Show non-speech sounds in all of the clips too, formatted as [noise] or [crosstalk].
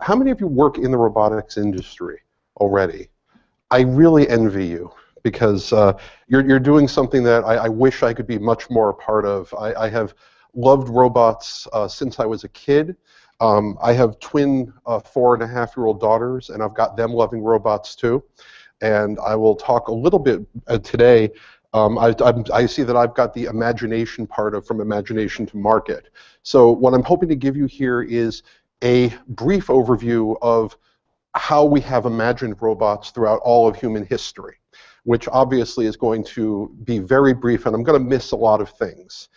how many of you work in the robotics industry already? I really envy you because uh, you're, you're doing something that I, I, wish I could be much more a part of. I, I have loved robots uh, since I was a kid. Um, I have twin uh, four and a half year old daughters, and I've got them loving robots too. And I will talk a little bit uh, today. Um, I, I, see that I've got the imagination part of from imagination to market. So what I'm hoping to give you here is a brief overview of how we have imagined robots throughout all of human history, which obviously is going to be very brief, and I'm going to miss a lot of things.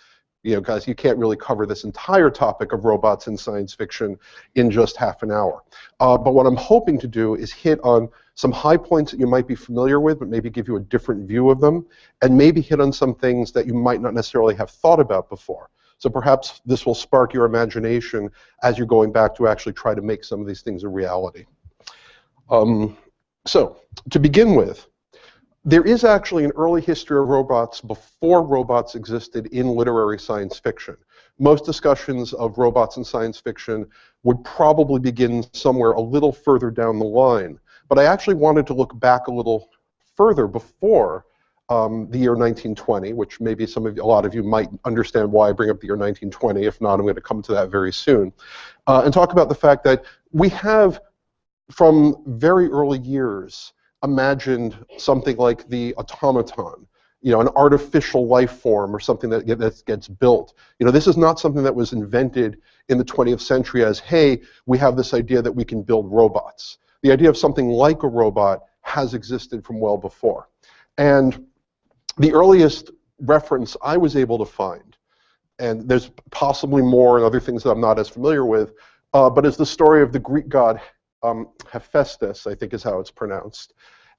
You know, guys, you can't really cover this entire topic of robots in science fiction in just half an hour. Uh, but what I'm hoping to do is hit on some high points that you might be familiar with, but maybe give you a different view of them, and maybe hit on some things that you might not necessarily have thought about before. So perhaps this will spark your imagination as you're going back to actually try to make some of these things a reality. Um, so, to begin with, there is actually an early history of robots before robots existed in literary science fiction. Most discussions of robots in science fiction would probably begin somewhere a little further down the line. But I actually wanted to look back a little further before um, the year 1920, which maybe some of a lot of you might understand why I bring up the year 1920. If not, I'm going to come to that very soon, uh, and talk about the fact that we have, from very early years, imagined something like the automaton, you know, an artificial life form or something that, that gets built. You know, this is not something that was invented in the 20th century as, hey, we have this idea that we can build robots. The idea of something like a robot has existed from well before. And the earliest reference I was able to find, and there's possibly more and other things that I'm not as familiar with, uh, but is the story of the Greek god um, Hephaestus, I think is how it's pronounced.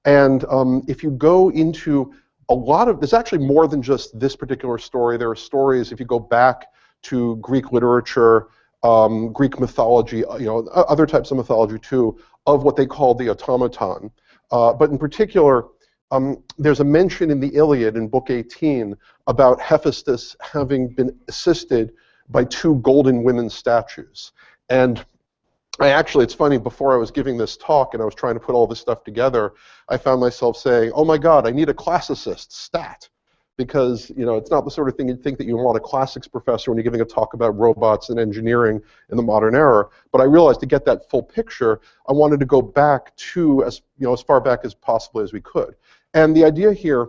And um, if you go into a lot of, there's actually more than just this particular story. There are stories, if you go back to Greek literature, um, Greek mythology, uh, you know, other types of mythology too, of what they call the automaton. Uh, but in particular, um, there's a mention in the Iliad in Book 18 about Hephaestus having been assisted by two golden women statues. And I actually, it's funny, before I was giving this talk and I was trying to put all this stuff together, I found myself saying, oh my god, I need a classicist stat. Because, you know, it's not the sort of thing you'd think that you want a classics professor when you're giving a talk about robots and engineering in the modern era. But I realized to get that full picture, I wanted to go back to as, you know, as far back as possibly as we could. And the idea here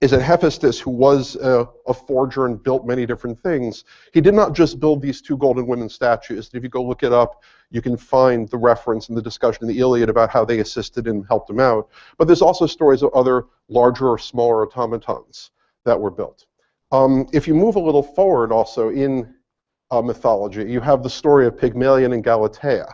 is that Hephaestus, who was a, a, forger and built many different things, he did not just build these two golden women statues. If you go look it up, you can find the reference and the discussion in the Iliad about how they assisted and helped him out. But there's also stories of other larger or smaller automatons that were built. Um, if you move a little forward also in uh, mythology, you have the story of Pygmalion and Galatea.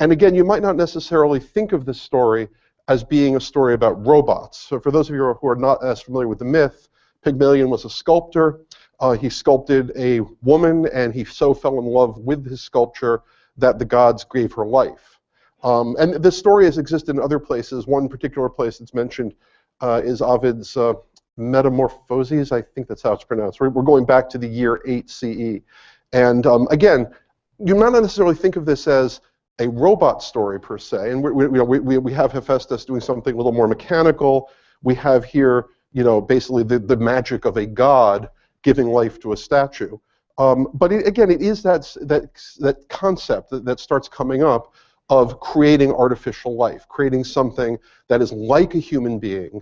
And again, you might not necessarily think of this story as being a story about robots. So for those of you who are not as familiar with the myth, Pygmalion was a sculptor. Uh, he sculpted a woman, and he so fell in love with his sculpture that the gods gave her life. Um, and this story has existed in other places. One particular place that's mentioned uh, is Ovid's uh, Metamorphoses. I think that's how it's pronounced. We're, we're going back to the year 8 CE. And um, again, you might not necessarily think of this as a robot story per se, and we, we, we, we have Hephaestus doing something a little more mechanical. We have here, you know, basically the, the magic of a god giving life to a statue. Um, but it, again, it is that, that, that concept that, that starts coming up of creating artificial life, creating something that is like a human being,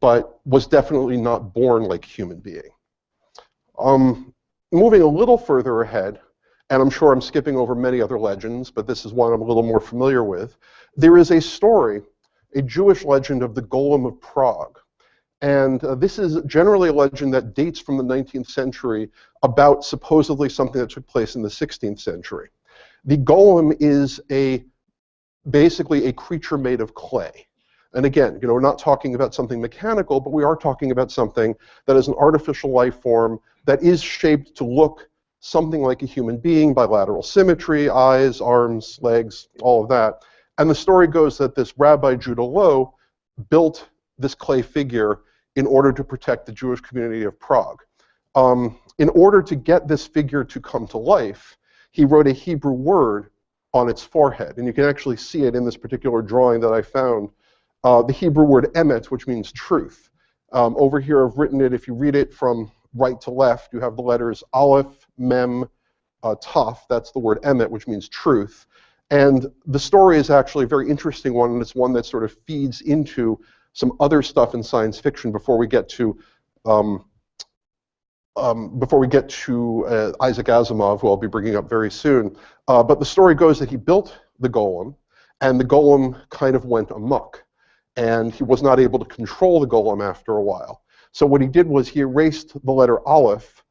but was definitely not born like a human being. Um, moving a little further ahead, and I'm sure I'm skipping over many other legends, but this is one I'm a little more familiar with. There is a story, a Jewish legend of the Golem of Prague. And uh, this is generally a legend that dates from the 19th century about supposedly something that took place in the 16th century. The golem is a basically a creature made of clay. And again, you know, we're not talking about something mechanical, but we are talking about something that is an artificial life form that is shaped to look something like a human being, bilateral symmetry, eyes, arms, legs, all of that. And the story goes that this Rabbi Judah Loew built this clay figure in order to protect the Jewish community of Prague. Um, in order to get this figure to come to life, he wrote a Hebrew word on its forehead. And you can actually see it in this particular drawing that I found. Uh, the Hebrew word emet, which means truth. Um, over here, I've written it, if you read it from right to left, you have the letters Aleph, Mem, uh, Taf. That's the word emet, which means truth. And the story is actually a very interesting one, and it's one that sort of feeds into some other stuff in science fiction before we get to um, um, before we get to uh, Isaac Asimov, who I'll be bringing up very soon. Uh, but the story goes that he built the golem, and the golem kind of went amok, and he was not able to control the golem after a while. So what he did was he erased the letter Aleph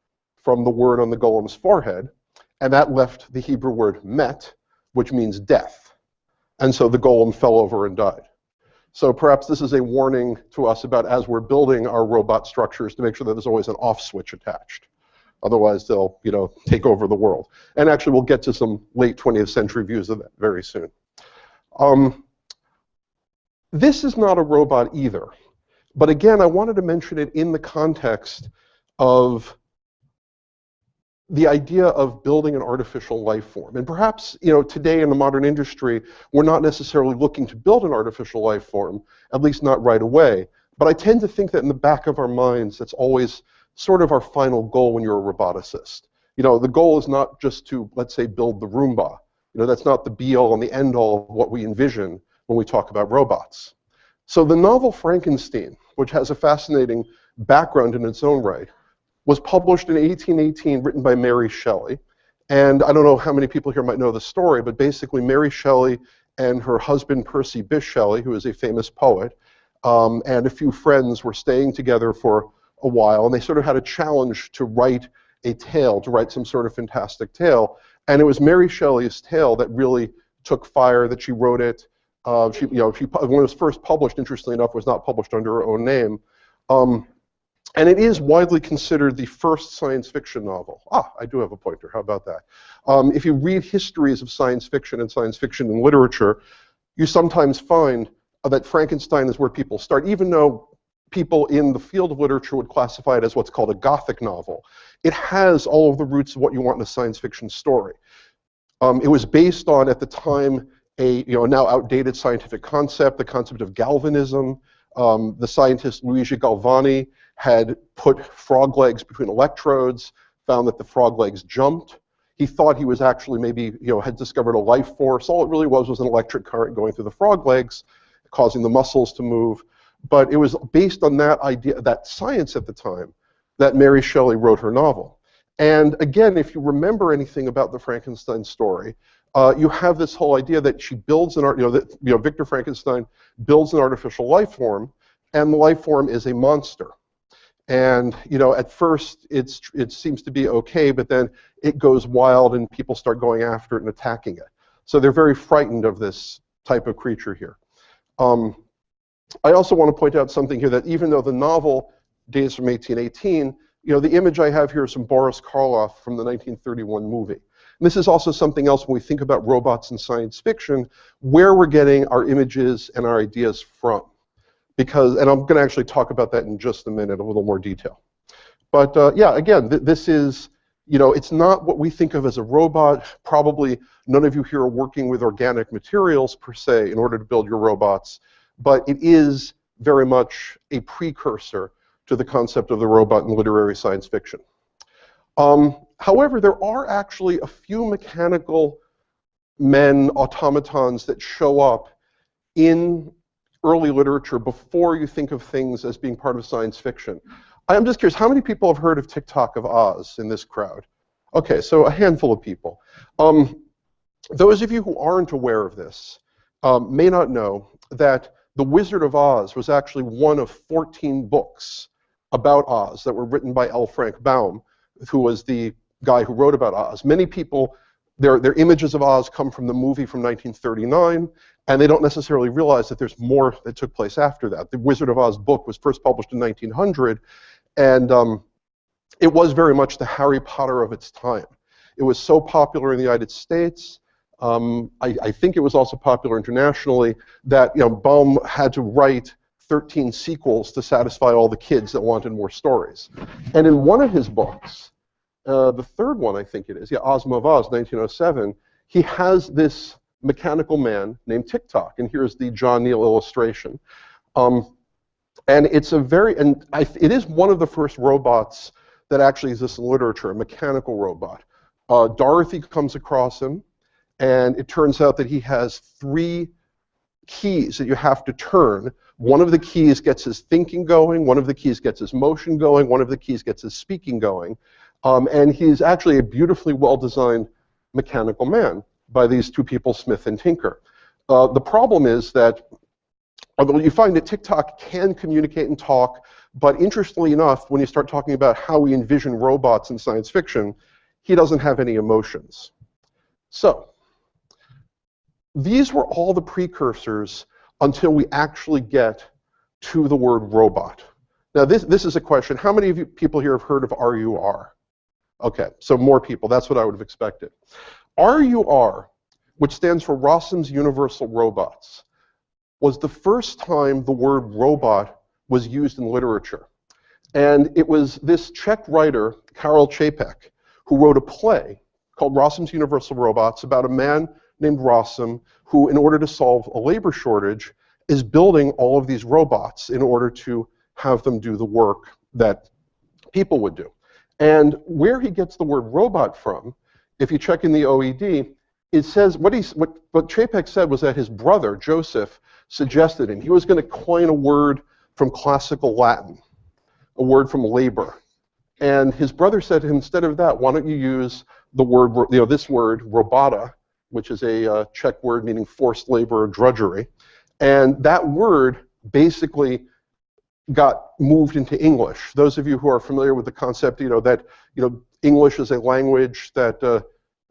from the word on the golem's forehead, and that left the Hebrew word met, which means death. And so the golem fell over and died. So perhaps this is a warning to us about as we're building our robot structures to make sure that there's always an off switch attached. Otherwise, they'll you know take over the world. And actually, we'll get to some late 20th century views of that very soon. Um, this is not a robot either. But again, I wanted to mention it in the context of the idea of building an artificial life form. And perhaps, you know, today in the modern industry, we're not necessarily looking to build an artificial life form, at least not right away. But I tend to think that in the back of our minds, that's always sort of our final goal when you're a roboticist. You know, the goal is not just to, let's say, build the Roomba. You know, that's not the be-all and the end-all of what we envision when we talk about robots. So the novel Frankenstein, which has a fascinating background in its own right, was published in 1818, written by Mary Shelley. And I don't know how many people here might know the story, but basically Mary Shelley and her husband Percy Bysshe Shelley, who is a famous poet, um, and a few friends were staying together for a while, and they sort of had a challenge to write a tale, to write some sort of fantastic tale. And it was Mary Shelley's tale that really took fire, that she wrote it. Uh, she, you know, she, when it was first published, interestingly enough, was not published under her own name. Um, and it is widely considered the first science fiction novel. Ah, I do have a pointer. How about that? Um, if you read histories of science fiction and science fiction in literature, you sometimes find that Frankenstein is where people start, even though people in the field of literature would classify it as what's called a gothic novel. It has all of the roots of what you want in a science fiction story. Um, it was based on, at the time, a you know, now outdated scientific concept, the concept of galvanism. Um, the scientist Luigi Galvani had put frog legs between electrodes, found that the frog legs jumped. He thought he was actually maybe, you know, had discovered a life force. All it really was was an electric current going through the frog legs, causing the muscles to move. But it was based on that idea, that science at the time, that Mary Shelley wrote her novel. And again, if you remember anything about the Frankenstein story, uh, you have this whole idea that she builds an art, you know, that you know, Victor Frankenstein builds an artificial life form, and the life form is a monster. And you know, at first it's it seems to be okay, but then it goes wild and people start going after it and attacking it. So they're very frightened of this type of creature here. Um, I also want to point out something here that even though the novel dates from 1818, you know, the image I have here is from Boris Karloff from the 1931 movie. And this is also something else when we think about robots in science fiction, where we're getting our images and our ideas from because, and I'm going to actually talk about that in just a minute, a little more detail. But uh, yeah, again, th this is, you know, it's not what we think of as a robot. Probably none of you here are working with organic materials per se in order to build your robots, but it is very much a precursor to the concept of the robot in literary science fiction. Um, however, there are actually a few mechanical men automatons that show up in early literature before you think of things as being part of science fiction. I'm just curious, how many people have heard of Tik-Tok of Oz in this crowd? Okay, so a handful of people. Um, those of you who aren't aware of this um, may not know that The Wizard of Oz was actually one of 14 books about Oz that were written by L. Frank Baum, who was the guy who wrote about Oz. Many people, their, their images of Oz come from the movie from 1939, and they don't necessarily realize that there's more that took place after that. The Wizard of Oz book was first published in 1900, and um, it was very much the Harry Potter of its time. It was so popular in the United States. Um, I, I, think it was also popular internationally that you know Baum had to write 13 sequels to satisfy all the kids that wanted more stories. And in one of his books, uh, the third one I think it is, yeah, Ozma of Oz, 1907, he has this mechanical man named Tik-Tok, and here's the John Neill illustration. Um, and it's a very, and I, it is one of the first robots that actually exists in literature, a mechanical robot. Uh, Dorothy comes across him, and it turns out that he has three keys that you have to turn. One of the keys gets his thinking going, one of the keys gets his motion going, one of the keys gets his speaking going. Um, and he's actually a beautifully well-designed mechanical man by these two people, Smith and Tinker. Uh, the problem is that although you find that Tik-Tok can communicate and talk, but interestingly enough, when you start talking about how we envision robots in science fiction, he doesn't have any emotions. So, these were all the precursors until we actually get to the word robot. Now, this, this is a question. How many of you people here have heard of RUR? Okay, so more people. That's what I would have expected. RUR, which stands for Rossum's Universal Robots, was the first time the word robot was used in literature. And it was this Czech writer, Karel Čapek, who wrote a play called Rossum's Universal Robots about a man named Rossum who, in order to solve a labor shortage, is building all of these robots in order to have them do the work that people would do. And where he gets the word robot from, if you check in the OED, it says what, he's, what, what Čapek said was that his brother, Joseph, suggested him. He was going to coin a word from classical Latin, a word from labor. And his brother said to him, instead of that, why don't you use the word, you know, this word, robota, which is a uh, Czech word meaning forced labor or drudgery. And that word basically got moved into English. Those of you who are familiar with the concept, you know, that, you know, English is a language that uh,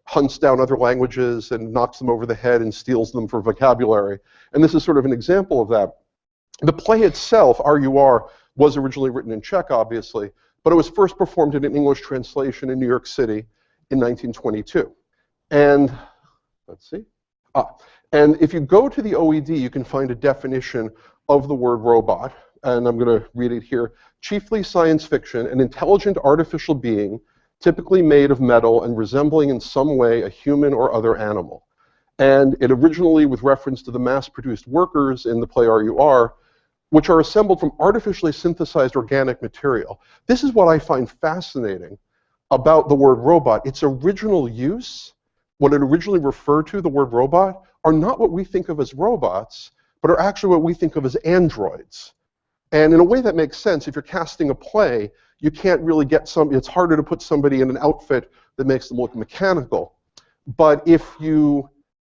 hunts down other languages and knocks them over the head and steals them for vocabulary. And this is sort of an example of that. The play itself, RUR, was originally written in Czech, obviously, but it was first performed in an English translation in New York City in 1922. And let's see. Ah, and if you go to the OED, you can find a definition of the word robot, and I'm going to read it here. Chiefly science fiction, an intelligent artificial being typically made of metal and resembling in some way a human or other animal. And it originally, with reference to the mass-produced workers in the play RUR, which are assembled from artificially synthesized organic material. This is what I find fascinating about the word robot. Its original use, what it originally referred to, the word robot, are not what we think of as robots, but are actually what we think of as androids. And in a way that makes sense. If you're casting a play, you can't really get some, it's harder to put somebody in an outfit that makes them look mechanical. But if you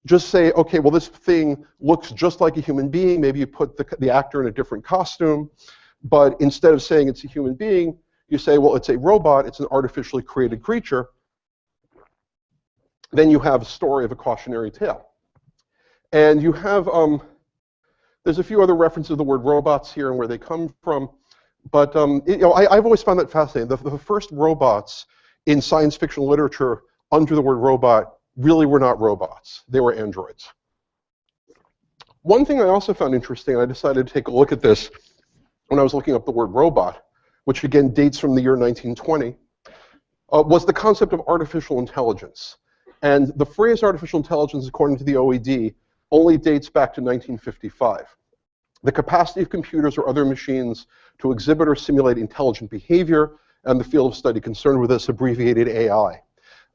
just say, okay, well, this thing looks just like a human being, maybe you put the, the actor in a different costume, but instead of saying it's a human being, you say, well, it's a robot, it's an artificially created creature, then you have a story of a cautionary tale. And you have, um, there's a few other references to the word robots here and where they come from. But um, it, you know, I, have always found that fascinating. The, the, first robots in science fiction literature under the word robot really were not robots. They were androids. One thing I also found interesting, and I decided to take a look at this when I was looking up the word robot, which again dates from the year 1920, uh, was the concept of artificial intelligence. And the phrase artificial intelligence, according to the OED, only dates back to 1955 the capacity of computers or other machines to exhibit or simulate intelligent behavior, and the field of study concerned with this abbreviated AI.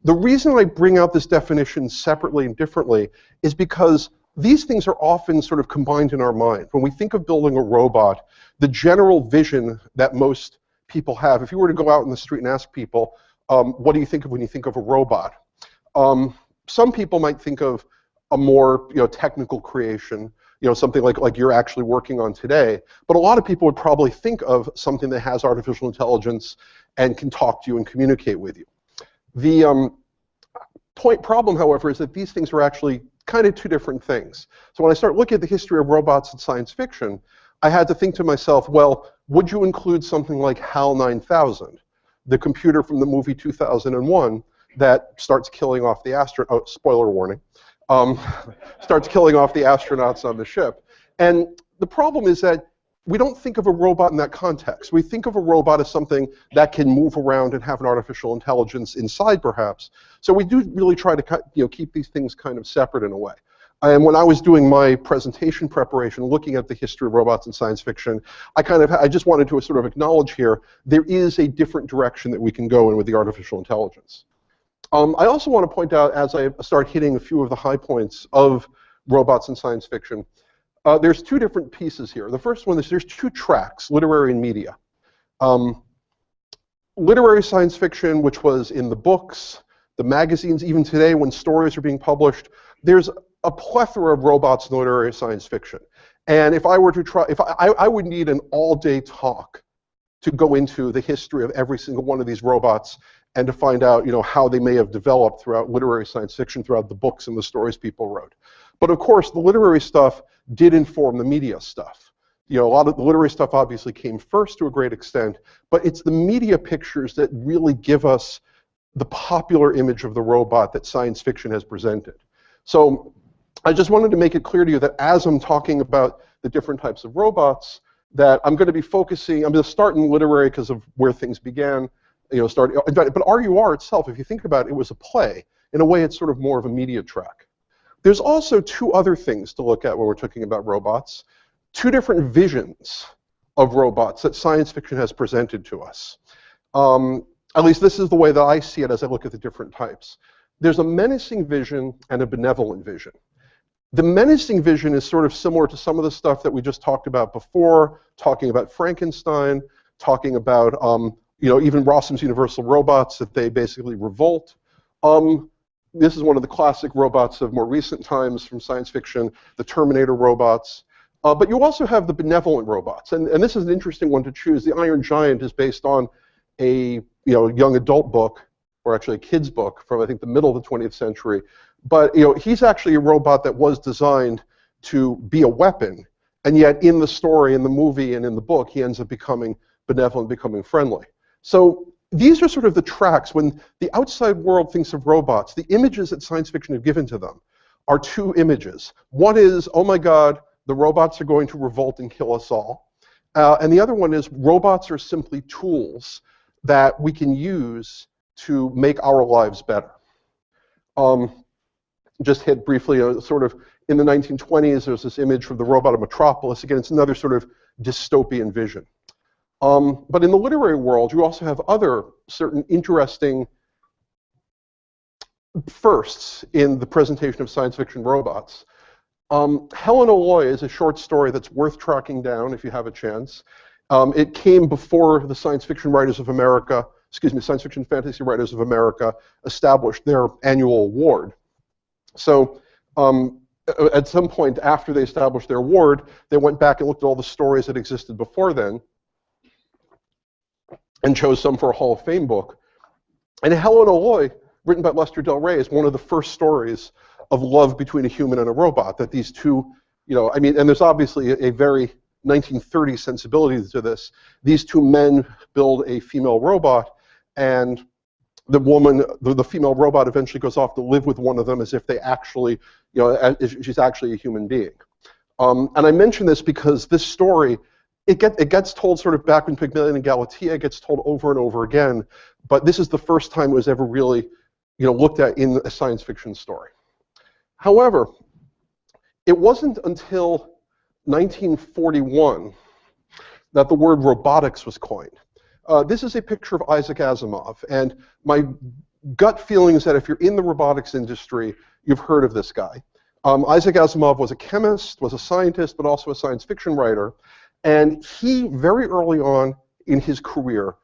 The reason I bring out this definition separately and differently is because these things are often sort of combined in our mind. When we think of building a robot, the general vision that most people have, if you were to go out in the street and ask people, um, what do you think of when you think of a robot? Um, some people might think of a more you know, technical creation you know, something like, like you're actually working on today. But a lot of people would probably think of something that has artificial intelligence and can talk to you and communicate with you. The um, point problem, however, is that these things are actually kind of two different things. So when I start looking at the history of robots in science fiction, I had to think to myself, well, would you include something like HAL 9000, the computer from the movie 2001 that starts killing off the astronaut, oh, spoiler warning, um, [laughs] starts killing off the astronauts on the ship. And the problem is that we don't think of a robot in that context. We think of a robot as something that can move around and have an artificial intelligence inside, perhaps. So we do really try to you know, keep these things kind of separate in a way. And when I was doing my presentation preparation, looking at the history of robots in science fiction, I kind of, I just wanted to sort of acknowledge here, there is a different direction that we can go in with the artificial intelligence. Um, I also want to point out, as I start hitting a few of the high points of robots in science fiction, uh, there's two different pieces here. The first one is there's two tracks, literary and media. Um, literary science fiction, which was in the books, the magazines, even today when stories are being published, there's a plethora of robots in literary science fiction. And if I were to try, if I, I would need an all-day talk to go into the history of every single one of these robots and to find out, you know, how they may have developed throughout literary science fiction, throughout the books and the stories people wrote. But of course, the literary stuff did inform the media stuff. You know, a lot of the literary stuff obviously came first to a great extent, but it's the media pictures that really give us the popular image of the robot that science fiction has presented. So I just wanted to make it clear to you that as I'm talking about the different types of robots, that I'm going to be focusing, I'm going to start in literary because of where things began, you know, start, but RUR itself, if you think about it, it was a play. In a way, it's sort of more of a media track. There's also two other things to look at when we're talking about robots. Two different visions of robots that science fiction has presented to us. Um, at least this is the way that I see it as I look at the different types. There's a menacing vision and a benevolent vision. The menacing vision is sort of similar to some of the stuff that we just talked about before, talking about Frankenstein, talking about um, you know, even Rossum's Universal Robots, that they basically revolt. Um, this is one of the classic robots of more recent times from science fiction, the Terminator robots. Uh, but you also have the benevolent robots, and, and this is an interesting one to choose. The Iron Giant is based on a you know young adult book, or actually a kid's book from I think the middle of the 20th century. But you know he's actually a robot that was designed to be a weapon, and yet in the story, in the movie, and in the book, he ends up becoming benevolent, becoming friendly. So these are sort of the tracks when the outside world thinks of robots. The images that science fiction have given to them are two images. One is, oh my God, the robots are going to revolt and kill us all. Uh, and the other one is robots are simply tools that we can use to make our lives better. Um, just hit briefly, uh, sort of in the 1920s, there's this image from the robot of Metropolis. Again, it's another sort of dystopian vision. Um, but in the literary world, you also have other certain interesting firsts in the presentation of science fiction robots. Um, Helen O'Loy is a short story that's worth tracking down if you have a chance. Um, it came before the Science Fiction Writers of America, excuse me, Science Fiction Fantasy Writers of America established their annual award. So um, at some point after they established their award, they went back and looked at all the stories that existed before then and chose some for a Hall of Fame book. And Helen O'Loy, written by Lester Del Rey, is one of the first stories of love between a human and a robot. That these two, you know, I mean, and there's obviously a, a very 1930s sensibility to this. These two men build a female robot, and the woman, the, the, female robot, eventually goes off to live with one of them as if they actually, you know, she's actually a human being. Um, and I mention this because this story it, get, it gets told sort of back when Pygmalion and Galatea, gets told over and over again, but this is the first time it was ever really you know, looked at in a science fiction story. However, it wasn't until 1941 that the word robotics was coined. Uh, this is a picture of Isaac Asimov, and my gut feeling is that if you're in the robotics industry, you've heard of this guy. Um, Isaac Asimov was a chemist, was a scientist, but also a science fiction writer, and he, very early on in his career,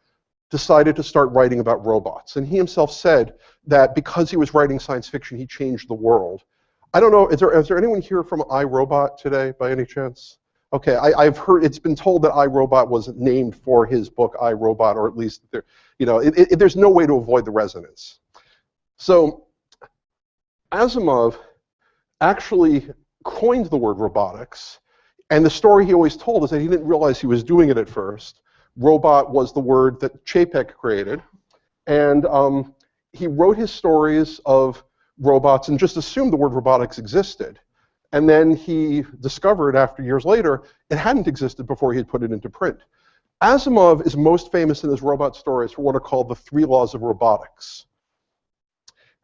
decided to start writing about robots. And he himself said that because he was writing science fiction, he changed the world. I don't know, is there, is there anyone here from iRobot today, by any chance? Okay, I, have heard, it's been told that iRobot was named for his book, iRobot, or at least, there, you know, it, it, there's no way to avoid the resonance. So, Asimov actually coined the word robotics and the story he always told is that he didn't realize he was doing it at first. Robot was the word that Čapek created. And um, he wrote his stories of robots and just assumed the word robotics existed. And then he discovered after years later, it hadn't existed before he had put it into print. Asimov is most famous in his robot stories for what are called the three laws of robotics.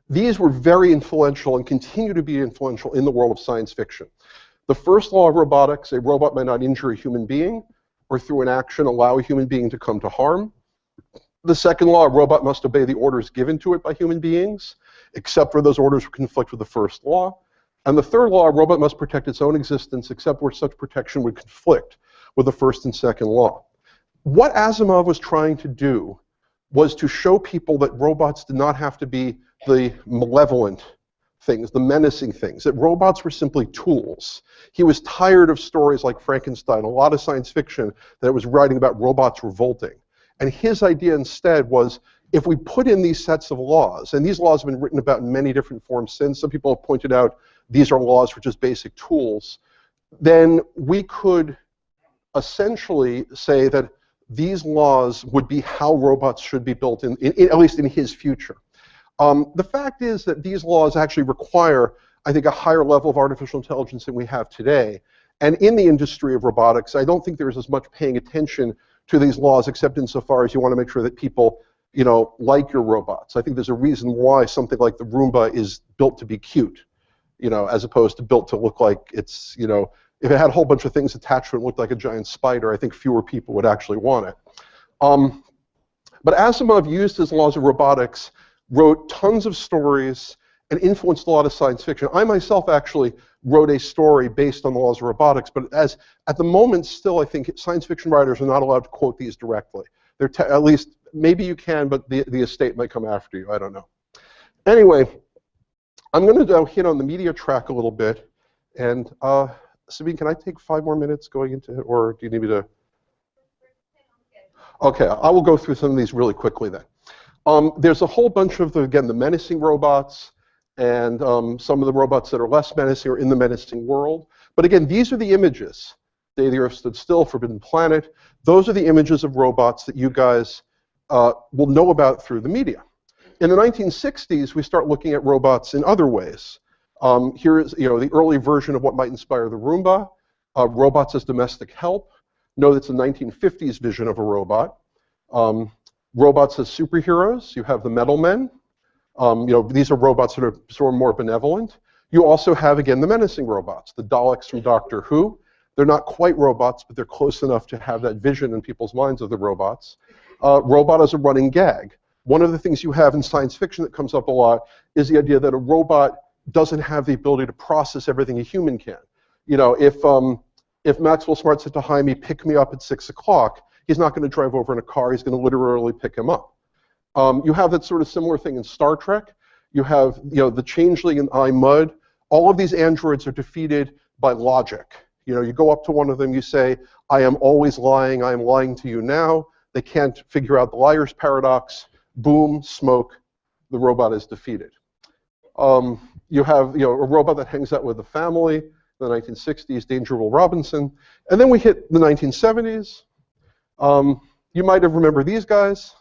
These were very influential and continue to be influential in the world of science fiction. The first law of robotics, a robot may not injure a human being or through an action allow a human being to come to harm. The second law, a robot must obey the orders given to it by human beings, except where those orders conflict with the first law. And the third law, a robot must protect its own existence, except where such protection would conflict with the first and second law. What Asimov was trying to do was to show people that robots did not have to be the malevolent things, the menacing things, that robots were simply tools. He was tired of stories like Frankenstein, a lot of science fiction that was writing about robots revolting. And his idea instead was if we put in these sets of laws, and these laws have been written about in many different forms since, some people have pointed out these are laws for just basic tools, then we could essentially say that these laws would be how robots should be built, in, in, in at least in his future. Um, the fact is that these laws actually require, I think, a higher level of artificial intelligence than we have today. And in the industry of robotics, I don't think there's as much paying attention to these laws, except insofar as you want to make sure that people, you know, like your robots. I think there's a reason why something like the Roomba is built to be cute, you know, as opposed to built to look like it's, you know, if it had a whole bunch of things attached to it and looked like a giant spider, I think fewer people would actually want it. Um, but Asimov used his laws of robotics wrote tons of stories, and influenced a lot of science fiction. I myself actually wrote a story based on the laws of robotics, but as at the moment still I think science fiction writers are not allowed to quote these directly. They're at least, maybe you can, but the, the estate might come after you, I don't know. Anyway, I'm going to hit on the media track a little bit, and uh, Sabine, can I take five more minutes going into it, or do you need me to? Okay, I will go through some of these really quickly then. Um, there's a whole bunch of, the, again, the menacing robots and um, some of the robots that are less menacing are in the menacing world. But again, these are the images. Day the Earth Stood Still, Forbidden Planet. Those are the images of robots that you guys uh, will know about through the media. In the 1960s, we start looking at robots in other ways. Um, here is you know, the early version of what might inspire the Roomba, uh, robots as domestic help. Know that's the 1950s vision of a robot. Um, robots as superheroes. You have the metal men. Um, you know, these are robots that are sort of more benevolent. You also have, again, the menacing robots, the Daleks from Doctor Who. They're not quite robots, but they're close enough to have that vision in people's minds of the robots. Uh, robot as a running gag. One of the things you have in science fiction that comes up a lot is the idea that a robot doesn't have the ability to process everything a human can. You know, if, um, if Maxwell Smart said to Hymie, pick me up at 6 o'clock, he's not going to drive over in a car. He's going to literally pick him up. Um, you have that sort of similar thing in Star Trek. You have you know the Changeling and I Mudd. All of these androids are defeated by logic. You know, you go up to one of them, you say, "I am always lying. I am lying to you now." They can't figure out the liar's paradox. Boom, smoke. The robot is defeated. Um, you have you know a robot that hangs out with the family. In the 1960s, Danger Will Robinson, and then we hit the 1970s. Um, you might have remembered these guys.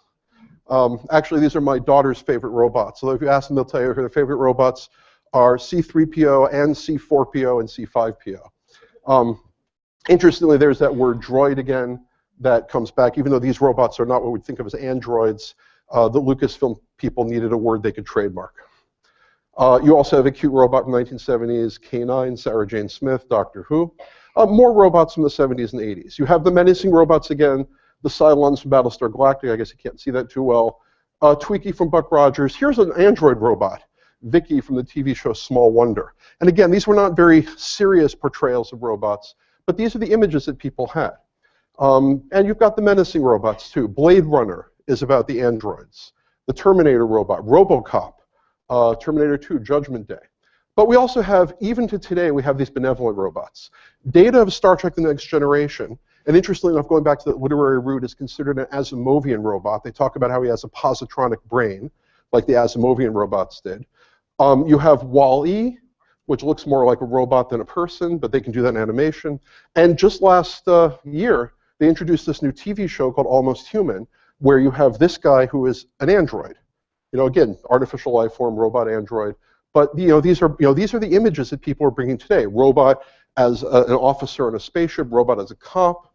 Um, actually, these are my daughter's favorite robots. So if you ask them, they'll tell you their favorite robots are C3PO and C4PO and C5PO. Um, interestingly, there's that word droid again that comes back, even though these robots are not what we'd think of as androids. Uh, the Lucasfilm people needed a word they could trademark. Uh, you also have a cute robot from the 1970s, K9, Sarah Jane Smith, Doctor Who. Uh, more robots from the 70s and 80s. You have the menacing robots again, the Cylons from Battlestar Galactica. I guess you can't see that too well. Uh, Twiki from Buck Rogers. Here's an android robot, Vicky from the TV show Small Wonder. And again, these were not very serious portrayals of robots, but these are the images that people had. Um, and you've got the menacing robots too. Blade Runner is about the androids. The Terminator robot, RoboCop, uh, Terminator 2, Judgment Day. But we also have, even to today, we have these benevolent robots. Data of Star Trek The Next Generation, and interestingly enough, going back to the literary root, is considered an Asimovian robot. They talk about how he has a positronic brain, like the Asimovian robots did. Um, you have Wall-E, which looks more like a robot than a person, but they can do that in animation. And just last uh, year, they introduced this new TV show called Almost Human, where you have this guy who is an android. You know, again, artificial life form, robot android, But you know, these are you know these are the images that people are bringing today. Robot as a, an officer in a spaceship, robot as a cop,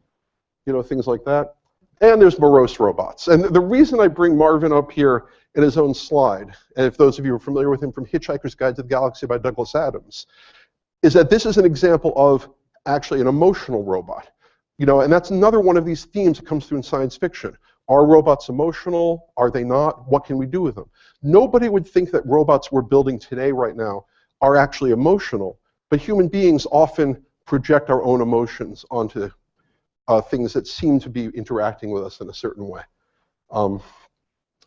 you know, things like that. And there's morose robots. And the reason I bring Marvin up here in his own slide, and if those of you are familiar with him from Hitchhiker's Guide to the Galaxy by Douglas Adams, is that this is an example of actually an emotional robot. You know, and that's another one of these themes that comes through in science fiction. Are robots emotional? Are they not? What can we do with them? Nobody would think that robots we're building today right now are actually emotional, but human beings often project our own emotions onto uh, things that seem to be interacting with us in a certain way. Um,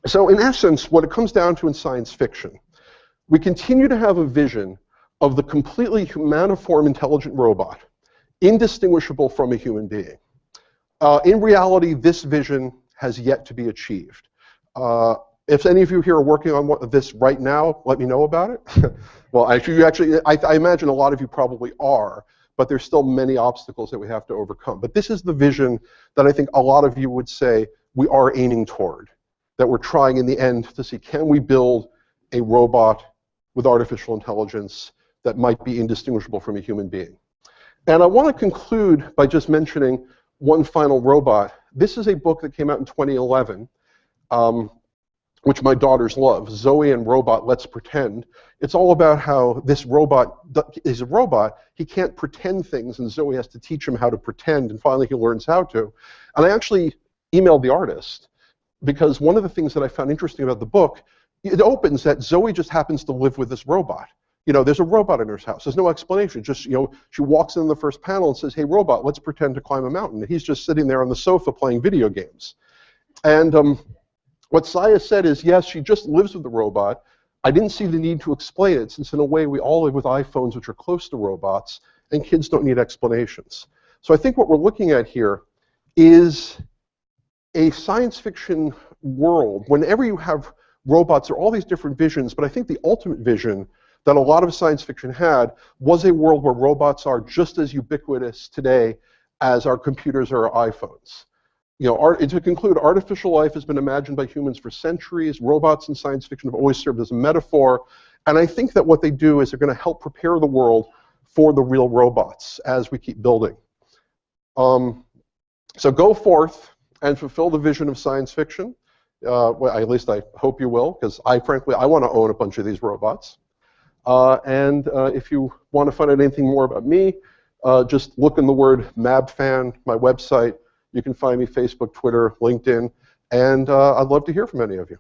so in essence, what it comes down to in science fiction, we continue to have a vision of the completely humaniform intelligent robot, indistinguishable from a human being. Uh, in reality, this vision has yet to be achieved. Uh, if any of you here are working on what, this right now, let me know about it. [laughs] well, actually, you actually, I, I imagine a lot of you probably are but there's still many obstacles that we have to overcome. But this is the vision that I think a lot of you would say we are aiming toward, that we're trying in the end to see can we build a robot with artificial intelligence that might be indistinguishable from a human being. And I want to conclude by just mentioning one final robot. This is a book that came out in 2011. Um, which my daughters love, Zoe and Robot Let's Pretend. It's all about how this robot is a robot. He can't pretend things, and Zoe has to teach him how to pretend, and finally he learns how to. And I actually emailed the artist because one of the things that I found interesting about the book, it opens that Zoe just happens to live with this robot. You know, there's a robot in her house. There's no explanation. Just, you know, she walks in the first panel and says, hey, robot, let's pretend to climb a mountain. And he's just sitting there on the sofa playing video games. And um, what Saya said is, yes, she just lives with the robot. I didn't see the need to explain it, since in a way we all live with iPhones which are close to robots, and kids don't need explanations. So I think what we're looking at here is a science fiction world. Whenever you have robots, there are all these different visions, but I think the ultimate vision that a lot of science fiction had was a world where robots are just as ubiquitous today as our computers or our iPhones you know, art, to conclude, artificial life has been imagined by humans for centuries. Robots in science fiction have always served as a metaphor. And I think that what they do is they're going to help prepare the world for the real robots as we keep building. Um, so go forth and fulfill the vision of science fiction. Uh, well, at least I hope you will, because I frankly, I want to own a bunch of these robots. Uh, and uh, if you want to find out anything more about me, uh, just look in the word MabFan, my website, you can find me Facebook, Twitter, LinkedIn, and I'd love to hear from any of you.